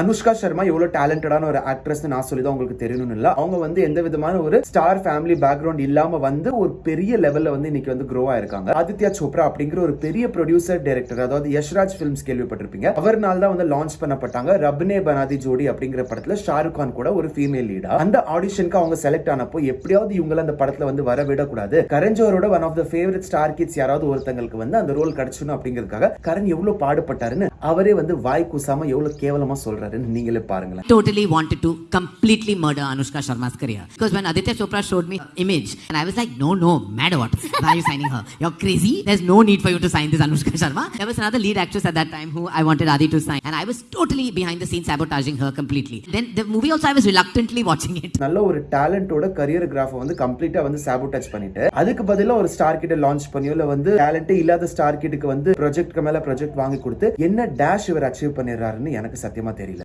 அனுஷ்கா சர்மா எவ்வளவு டேலண்டடான ஒரு ஆக்ட்ரஸ் நான் சொல்லி தான் உங்களுக்கு தெரியணும்னு இல்ல. அவங்க வந்து எந்த விதமான ஒரு ஸ்டார் ஃபேமிலி பேக்ரவுண்ட் இல்லாம வந்து ஒரு பெரிய லெவல்ல வந்து இன்னைக்கு வந்து க்ரோ ஆயிருக்காங்க. ஆதித்யா சோப்ரா அப்படிங்கிற ஒரு பெரிய ப்ரொடியூசர் டைரக்டர் அதாவது யஷ்ராஜ் ஃபிலிம்ஸ் கேள்விப்பட்டிருப்பீங்க. அவர்னால தான் வந்து லான்ச் பண்ணப்பட்டாங்க ரப்னே பனாதி ஜோடி அப்படிங்கிற படத்துல ஷாருக் கான் கூட ஒரு ஃபீமேல் லீடா அந்த ஆடிஷனுக்கு அவங்க செலக்ட் ஆனப்போ எப்படியாவது இவங்கள அந்த படத்துல வந்து வர விடக்கூடாது. கரஞ்சோரோட one of the favourite star kids யாராவது ஒருத்தங்களுக்கு வந்து அந்த ரோல் கிடைச்சணும் அப்படிங்கிறதுக்காக கரண் எவ்வளவு பாடுபட்டாருன்னு அவரே வந்து வாய் கூசாம எவ்வளவு கேவலமா சொல்றாருன்னு நீங்களே பாருங்களேன் totally wanted to completely murder Anushka Sharma's career. Because when Aditya Chopra showed me image, and I was like, no, no, mad or what? Why are you signing her? You're crazy. There's no need for you to sign this Anushka Sharma. There was another lead actress at that time who I wanted Adi to sign. And I was totally behind the scenes sabotaging her completely. Then the movie also, I was reluctantly watching it. நல்ல ஒரு டேலண்டோட career கிராஃபை வந்து கம்ப்ளீட்டா வந்து சாபோடேஜ் பண்ணிட்டு அதுக்கு பதிலா ஒரு star கிட்ட லான்ச் பண்ணியோ இல்ல வந்து டேலண்டே இல்லாத ஸ்டார் கிட்டுக்கு வந்து ப்ராஜெக்ட்க்கு மேல ப்ராஜெக்ட் வாங்கி கொடுத்து என்ன டேஷ் இவர் அச்சீவ் பண்ணிடுறாருன்னு எனக்கு சத்தியமா தெரியல.